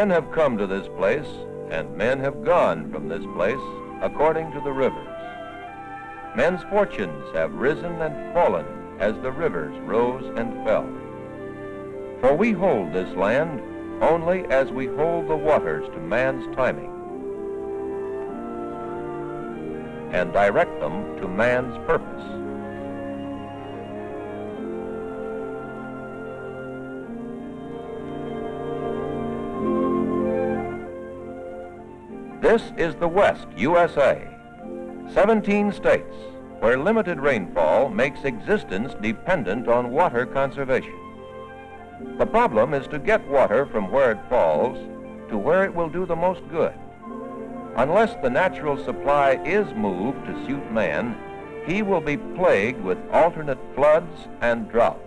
Men have come to this place, and men have gone from this place according to the rivers. Men's fortunes have risen and fallen as the rivers rose and fell. For we hold this land only as we hold the waters to man's timing and direct them to man's purpose. This is the West, USA. 17 states where limited rainfall makes existence dependent on water conservation. The problem is to get water from where it falls to where it will do the most good. Unless the natural supply is moved to suit man, he will be plagued with alternate floods and drought.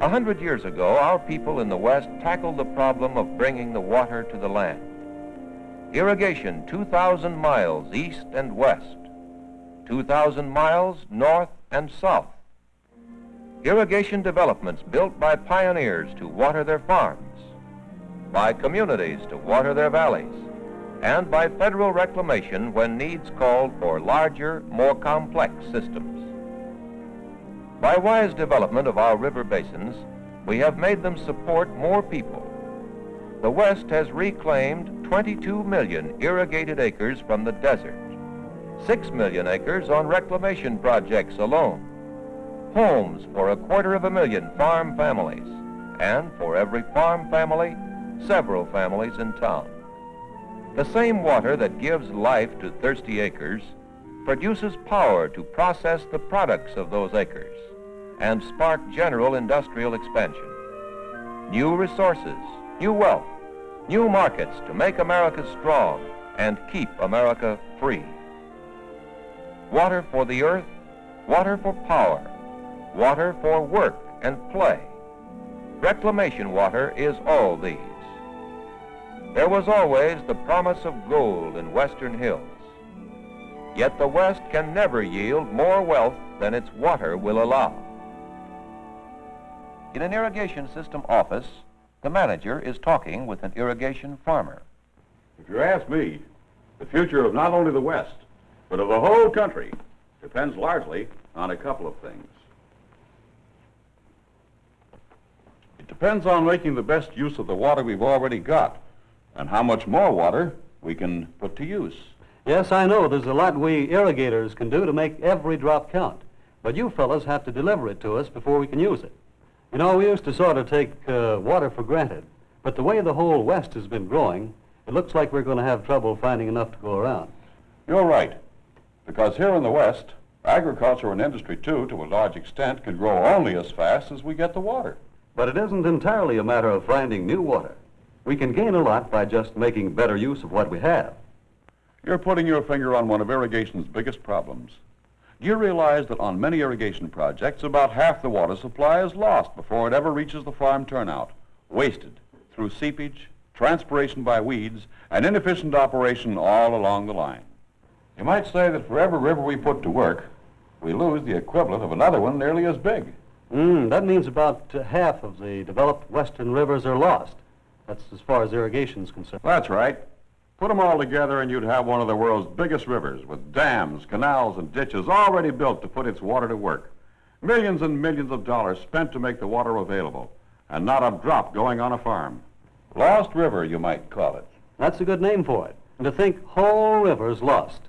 A hundred years ago, our people in the West tackled the problem of bringing the water to the land. Irrigation 2,000 miles east and west 2,000 miles north and south. Irrigation developments built by pioneers to water their farms, by communities to water their valleys, and by federal reclamation when needs called for larger, more complex systems. By wise development of our river basins, we have made them support more people. The West has reclaimed 22 million irrigated acres from the desert. 6 million acres on reclamation projects alone, homes for a quarter of a million farm families, and for every farm family, several families in town. The same water that gives life to thirsty acres produces power to process the products of those acres and spark general industrial expansion. New resources, new wealth, new markets to make America strong and keep America free water for the earth, water for power, water for work and play. Reclamation water is all these. There was always the promise of gold in western hills. Yet the West can never yield more wealth than its water will allow. In an irrigation system office, the manager is talking with an irrigation farmer. If you ask me, the future of not only the West, but of the whole country depends largely on a couple of things. It depends on making the best use of the water we've already got and how much more water we can put to use. Yes, I know there's a lot we irrigators can do to make every drop count. But you fellows have to deliver it to us before we can use it. You know, we used to sort of take uh, water for granted. But the way the whole West has been growing, it looks like we're going to have trouble finding enough to go around. You're right. Because here in the West, agriculture and industry, too, to a large extent, can grow only as fast as we get the water. But it isn't entirely a matter of finding new water. We can gain a lot by just making better use of what we have. You're putting your finger on one of irrigation's biggest problems. Do you realize that on many irrigation projects, about half the water supply is lost before it ever reaches the farm turnout, wasted through seepage, transpiration by weeds, and inefficient operation all along the line? You might say that for every river we put to work, we lose the equivalent of another one nearly as big. Mm, that means about half of the developed western rivers are lost. That's as far as irrigation is concerned. That's right. Put them all together and you'd have one of the world's biggest rivers with dams, canals, and ditches already built to put its water to work. Millions and millions of dollars spent to make the water available, and not a drop going on a farm. Lost River, you might call it. That's a good name for it. And to think whole rivers lost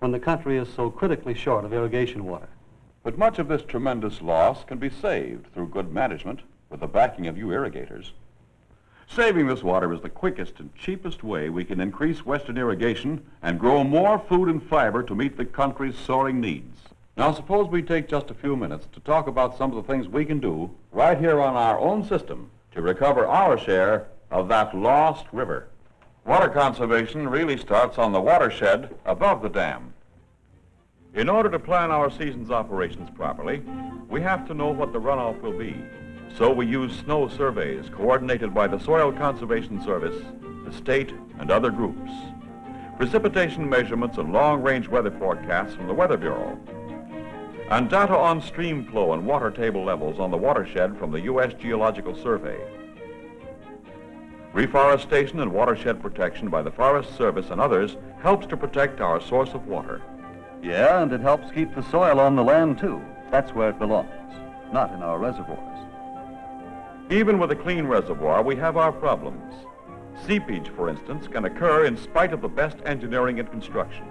when the country is so critically short of irrigation water. But much of this tremendous loss can be saved through good management with the backing of you irrigators. Saving this water is the quickest and cheapest way we can increase western irrigation and grow more food and fiber to meet the country's soaring needs. Now suppose we take just a few minutes to talk about some of the things we can do right here on our own system to recover our share of that lost river. Water conservation really starts on the watershed above the dam. In order to plan our season's operations properly, we have to know what the runoff will be. So we use snow surveys coordinated by the Soil Conservation Service, the state, and other groups. Precipitation measurements and long-range weather forecasts from the Weather Bureau. And data on stream flow and water table levels on the watershed from the U.S. Geological Survey. Reforestation and watershed protection by the Forest Service and others helps to protect our source of water. Yeah, and it helps keep the soil on the land, too. That's where it belongs, not in our reservoirs. Even with a clean reservoir, we have our problems. Seepage, for instance, can occur in spite of the best engineering and construction.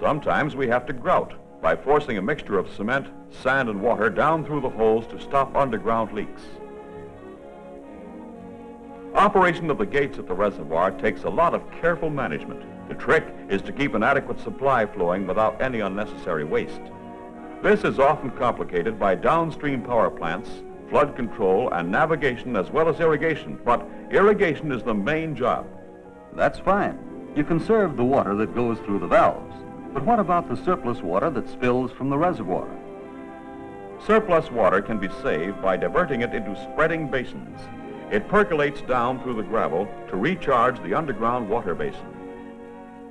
Sometimes we have to grout by forcing a mixture of cement, sand, and water down through the holes to stop underground leaks. Operation of the gates at the reservoir takes a lot of careful management. The trick is to keep an adequate supply flowing without any unnecessary waste. This is often complicated by downstream power plants, flood control, and navigation as well as irrigation, but irrigation is the main job. That's fine. You conserve the water that goes through the valves. But what about the surplus water that spills from the reservoir? Surplus water can be saved by diverting it into spreading basins. It percolates down through the gravel to recharge the underground water basin.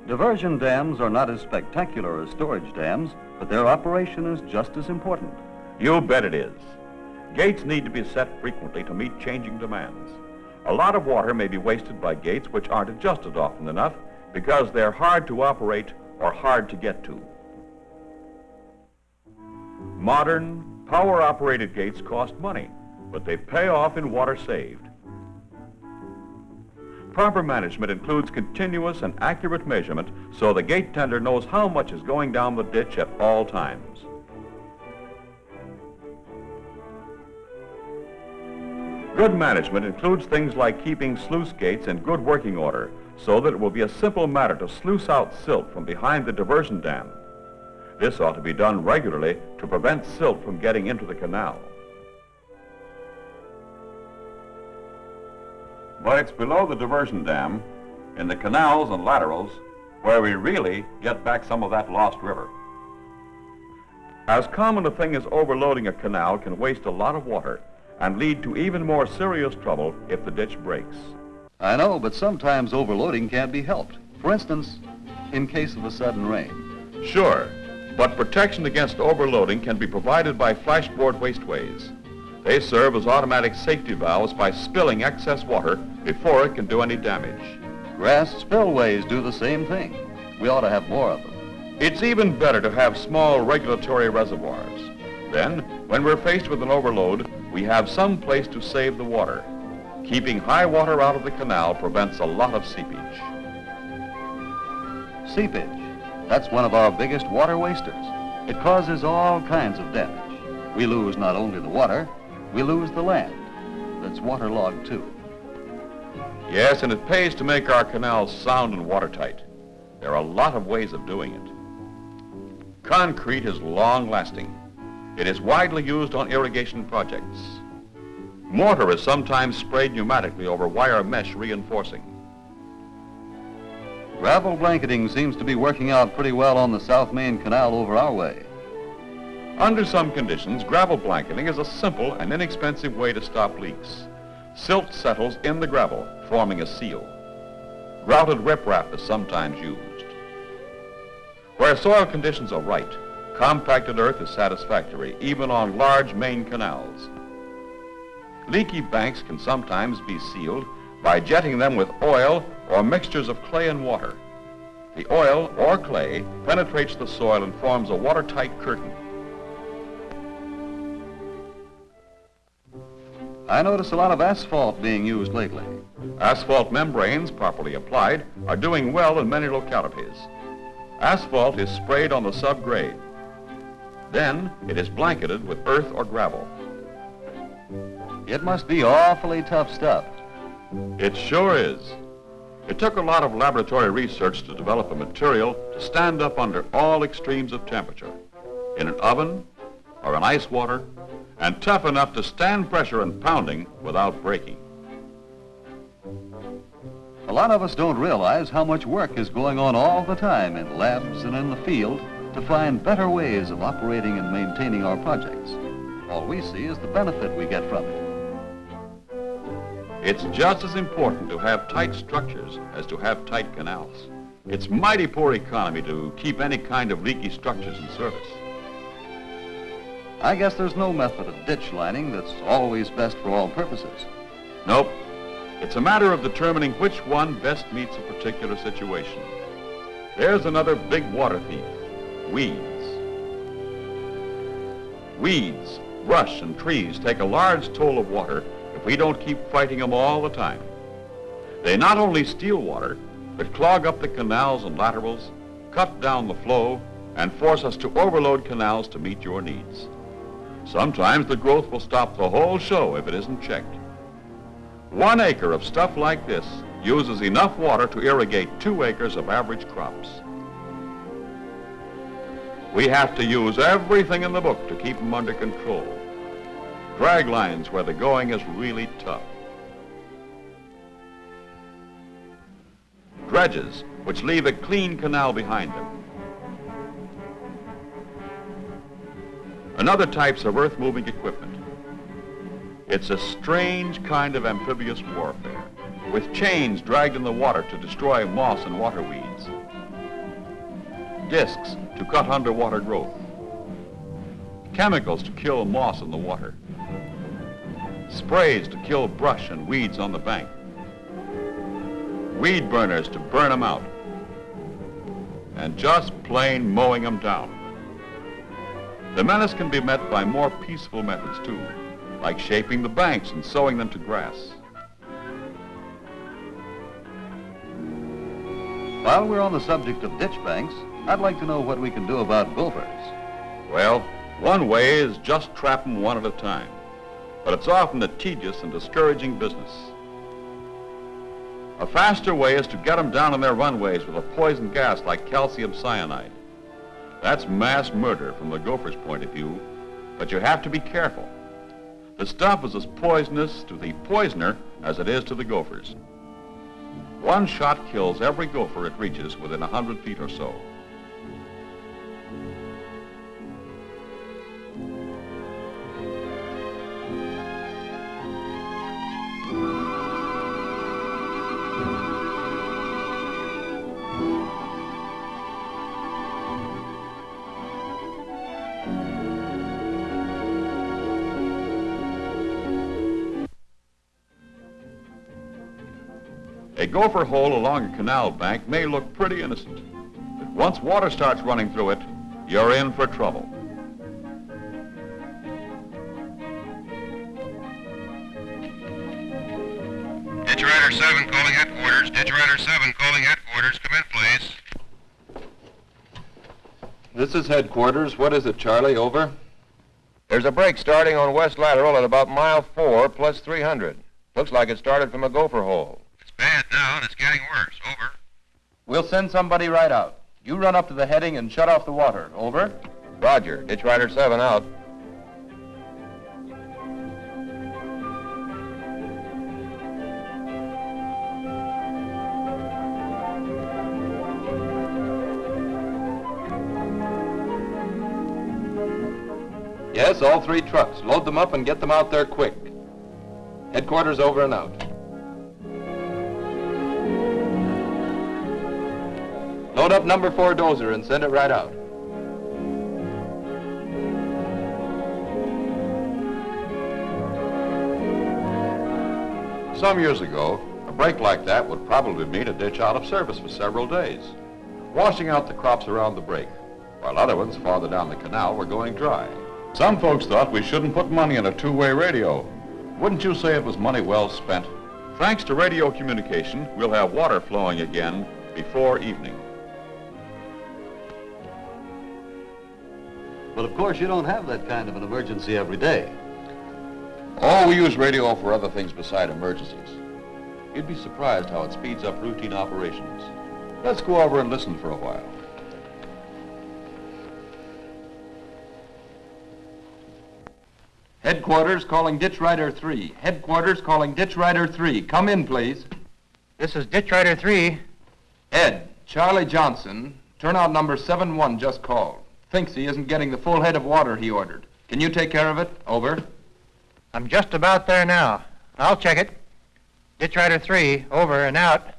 Diversion dams are not as spectacular as storage dams, but their operation is just as important. You bet it is. Gates need to be set frequently to meet changing demands. A lot of water may be wasted by gates which aren't adjusted often enough because they're hard to operate or hard to get to. Modern, power-operated gates cost money, but they pay off in water saved. Proper management includes continuous and accurate measurement so the gate tender knows how much is going down the ditch at all times. Good management includes things like keeping sluice gates in good working order so that it will be a simple matter to sluice out silt from behind the diversion dam. This ought to be done regularly to prevent silt from getting into the canal. But it's below the diversion dam, in the canals and laterals, where we really get back some of that lost river. As common a thing as overloading a canal can waste a lot of water and lead to even more serious trouble if the ditch breaks. I know, but sometimes overloading can't be helped. For instance, in case of a sudden rain. Sure, but protection against overloading can be provided by flashboard wasteways. They serve as automatic safety valves by spilling excess water before it can do any damage. Grass spillways do the same thing. We ought to have more of them. It's even better to have small regulatory reservoirs. Then, when we're faced with an overload, we have some place to save the water. Keeping high water out of the canal prevents a lot of seepage. Seepage. That's one of our biggest water wasters. It causes all kinds of damage. We lose not only the water, we lose the land. That's waterlogged too. Yes, and it pays to make our canals sound and watertight. There are a lot of ways of doing it. Concrete is long-lasting. It is widely used on irrigation projects. Mortar is sometimes sprayed pneumatically over wire mesh reinforcing. Gravel blanketing seems to be working out pretty well on the South Main Canal over our way. Under some conditions, gravel blanketing is a simple and inexpensive way to stop leaks. Silt settles in the gravel, forming a seal. Grouted riprap is sometimes used. Where soil conditions are right, compacted earth is satisfactory, even on large main canals. Leaky banks can sometimes be sealed by jetting them with oil or mixtures of clay and water. The oil or clay penetrates the soil and forms a watertight curtain. I notice a lot of asphalt being used lately. Asphalt membranes, properly applied, are doing well in many localities. Asphalt is sprayed on the subgrade. Then it is blanketed with earth or gravel. It must be awfully tough stuff. It sure is. It took a lot of laboratory research to develop a material to stand up under all extremes of temperature, in an oven or in ice water, and tough enough to stand pressure and pounding without breaking. A lot of us don't realize how much work is going on all the time in labs and in the field to find better ways of operating and maintaining our projects. All we see is the benefit we get from it. It's just as important to have tight structures as to have tight canals. It's mighty poor economy to keep any kind of leaky structures in service. I guess there's no method of ditch lining that's always best for all purposes. Nope. It's a matter of determining which one best meets a particular situation. There's another big water thief, weeds. Weeds, brush, and trees take a large toll of water if we don't keep fighting them all the time. They not only steal water, but clog up the canals and laterals, cut down the flow, and force us to overload canals to meet your needs. Sometimes the growth will stop the whole show if it isn't checked. One acre of stuff like this uses enough water to irrigate two acres of average crops. We have to use everything in the book to keep them under control. Drag lines where the going is really tough. Dredges, which leave a clean canal behind them. and other types of earth-moving equipment. It's a strange kind of amphibious warfare, with chains dragged in the water to destroy moss and water weeds, discs to cut underwater growth, chemicals to kill moss in the water, sprays to kill brush and weeds on the bank, weed burners to burn them out, and just plain mowing them down. The menace can be met by more peaceful methods too, like shaping the banks and sowing them to grass. While we're on the subject of ditch banks, I'd like to know what we can do about gophers. Well, one way is just trap them one at a time, but it's often a tedious and discouraging business. A faster way is to get them down in their runways with a poison gas like calcium cyanide. That's mass murder from the gopher's point of view, but you have to be careful. The stuff is as poisonous to the poisoner as it is to the gophers. One shot kills every gopher it reaches within a 100 feet or so. Gopher hole along a canal bank may look pretty innocent, but once water starts running through it, you're in for trouble. Ditch Rider 7 calling headquarters. Ditch Rider 7 calling headquarters. Come in, please. This is headquarters. What is it, Charlie? Over? There's a break starting on West Lateral at about mile 4 plus 300. Looks like it started from a gopher hole. It's bad now, and it's getting worse. Over. We'll send somebody right out. You run up to the heading and shut off the water. Over? Roger. Ditch Rider 7 out. Yes, all three trucks. Load them up and get them out there quick. Headquarters over and out. Up number four dozer and send it right out. Some years ago, a break like that would probably mean a ditch out of service for several days, washing out the crops around the break, while other ones farther down the canal were going dry. Some folks thought we shouldn't put money in a two-way radio. Wouldn't you say it was money well spent? Thanks to radio communication, we'll have water flowing again before evening. But of course, you don't have that kind of an emergency every day. Oh, we use radio for other things beside emergencies. You'd be surprised how it speeds up routine operations. Let's go over and listen for a while. Headquarters calling Ditch Rider 3. Headquarters calling Ditch Rider 3. Come in, please. This is Ditch Rider 3. Ed, Charlie Johnson, turnout number 7-1 just called. Thinks he isn't getting the full head of water he ordered. Can you take care of it? Over. I'm just about there now. I'll check it. Ditch Rider 3, over and out.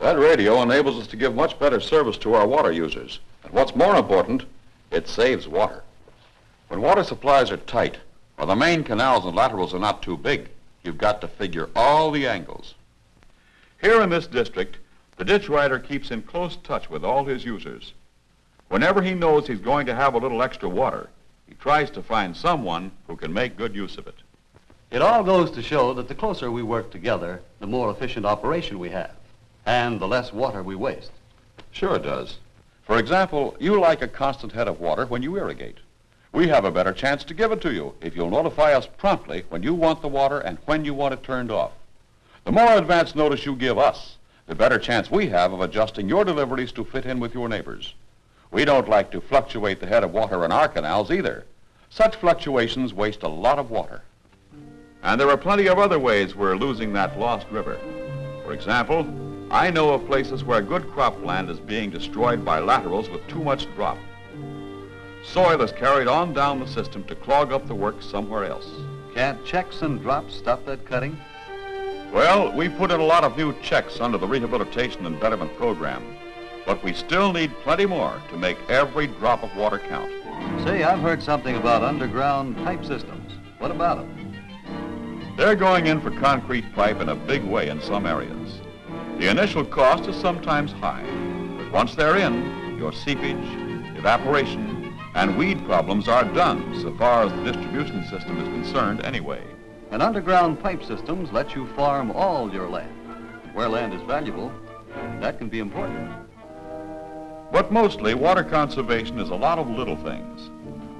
That radio enables us to give much better service to our water users. And what's more important, it saves water. When water supplies are tight, or the main canals and laterals are not too big, you've got to figure all the angles. Here in this district, the ditch rider keeps in close touch with all his users. Whenever he knows he's going to have a little extra water, he tries to find someone who can make good use of it. It all goes to show that the closer we work together, the more efficient operation we have, and the less water we waste. Sure it does. For example, you like a constant head of water when you irrigate. We have a better chance to give it to you if you'll notify us promptly when you want the water and when you want it turned off. The more advance notice you give us, the better chance we have of adjusting your deliveries to fit in with your neighbors. We don't like to fluctuate the head of water in our canals either. Such fluctuations waste a lot of water. And there are plenty of other ways we're losing that lost river. For example, I know of places where good cropland is being destroyed by laterals with too much drop. Soil is carried on down the system to clog up the work somewhere else. Can't checks and drops stop that cutting? Well, we put in a lot of new checks under the Rehabilitation and Betterment Program, but we still need plenty more to make every drop of water count. Say, I've heard something about underground pipe systems. What about them? They're going in for concrete pipe in a big way in some areas. The initial cost is sometimes high, but once they're in, your seepage, evaporation, and weed problems are done so far as the distribution system is concerned anyway. And underground pipe systems let you farm all your land. Where land is valuable, that can be important. But mostly, water conservation is a lot of little things,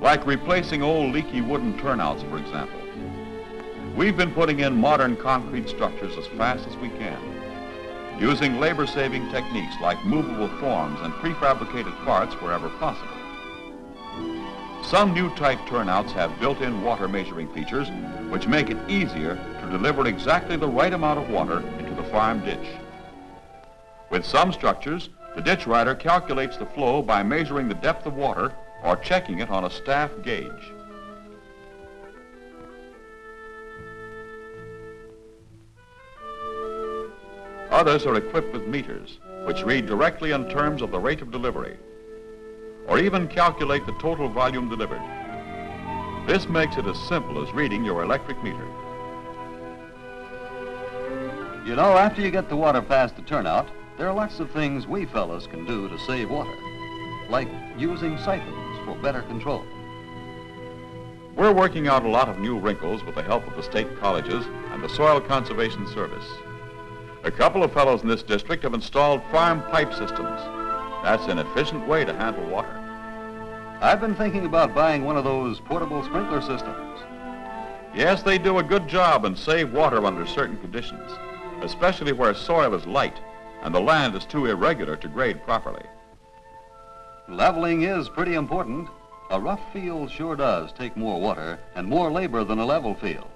like replacing old leaky wooden turnouts, for example. We've been putting in modern concrete structures as fast as we can, using labor-saving techniques like movable forms and prefabricated parts wherever possible. Some new type turnouts have built-in water measuring features which make it easier to deliver exactly the right amount of water into the farm ditch. With some structures, the ditch rider calculates the flow by measuring the depth of water or checking it on a staff gauge. Others are equipped with meters, which read directly in terms of the rate of delivery, or even calculate the total volume delivered. This makes it as simple as reading your electric meter. You know, after you get the water past the turnout, there are lots of things we fellows can do to save water, like using siphons for better control. We're working out a lot of new wrinkles with the help of the state colleges and the Soil Conservation Service. A couple of fellows in this district have installed farm pipe systems. That's an efficient way to handle water. I've been thinking about buying one of those portable sprinkler systems. Yes, they do a good job and save water under certain conditions, especially where soil is light and the land is too irregular to grade properly. Leveling is pretty important. A rough field sure does take more water and more labor than a level field.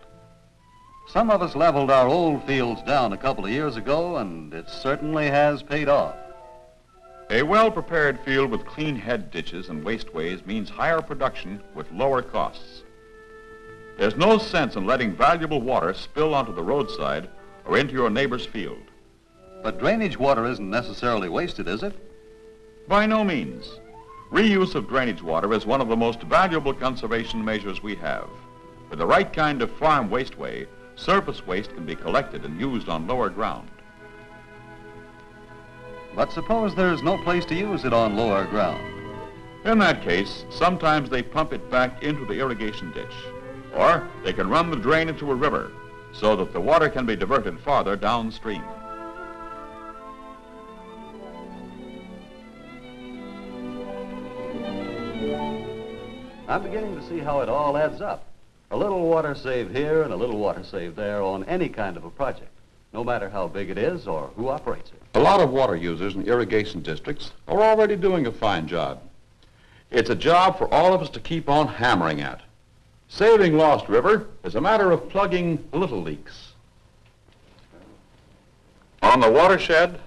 Some of us leveled our old fields down a couple of years ago, and it certainly has paid off. A well-prepared field with clean head ditches and wasteways means higher production with lower costs. There's no sense in letting valuable water spill onto the roadside or into your neighbor's field. But drainage water isn't necessarily wasted, is it? By no means. Reuse of drainage water is one of the most valuable conservation measures we have. With the right kind of farm wasteway, surface waste can be collected and used on lower ground. But suppose there's no place to use it on lower ground. In that case, sometimes they pump it back into the irrigation ditch. Or they can run the drain into a river so that the water can be diverted farther downstream. I'm beginning to see how it all adds up. A little water saved here and a little water saved there on any kind of a project, no matter how big it is or who operates it. A lot of water users in irrigation districts are already doing a fine job. It's a job for all of us to keep on hammering at. Saving Lost River is a matter of plugging little leaks. On the watershed,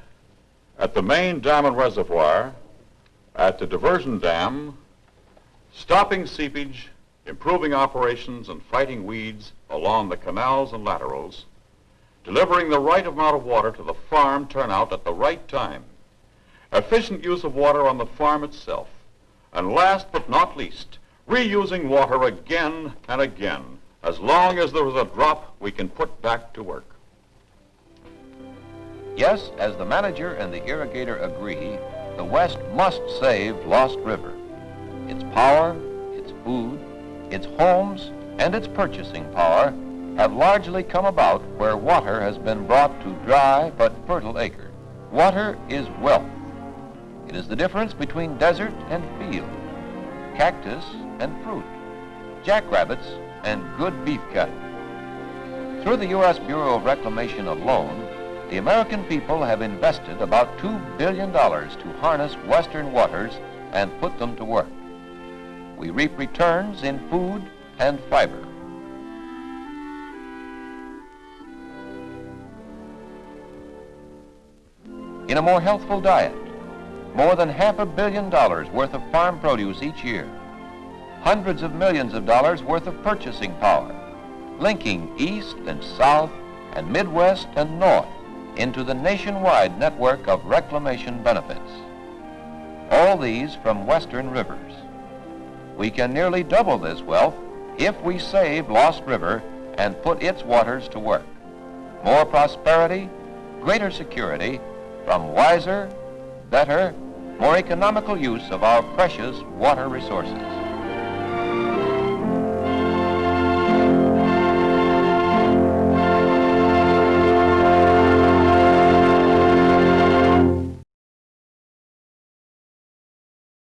at the main dam and reservoir, at the diversion dam, stopping seepage, improving operations, and fighting weeds along the canals and laterals, delivering the right amount of water to the farm turnout at the right time, efficient use of water on the farm itself, and last but not least, reusing water again and again as long as there is a drop we can put back to work. Yes, as the manager and the irrigator agree, the West must save Lost River. Its power, its food, its homes, and its purchasing power have largely come about where water has been brought to dry but fertile acres. Water is wealth. It is the difference between desert and field, cactus and fruit, jackrabbits and good beef cattle. Through the U.S. Bureau of Reclamation alone, the American people have invested about $2 billion to harness western waters and put them to work. We reap returns in food and fiber. In a more healthful diet, more than half a billion dollars worth of farm produce each year, hundreds of millions of dollars worth of purchasing power, linking east and south and midwest and north into the nationwide network of reclamation benefits. All these from western rivers. We can nearly double this wealth if we save Lost River and put its waters to work. More prosperity, greater security from wiser, better, more economical use of our precious water resources.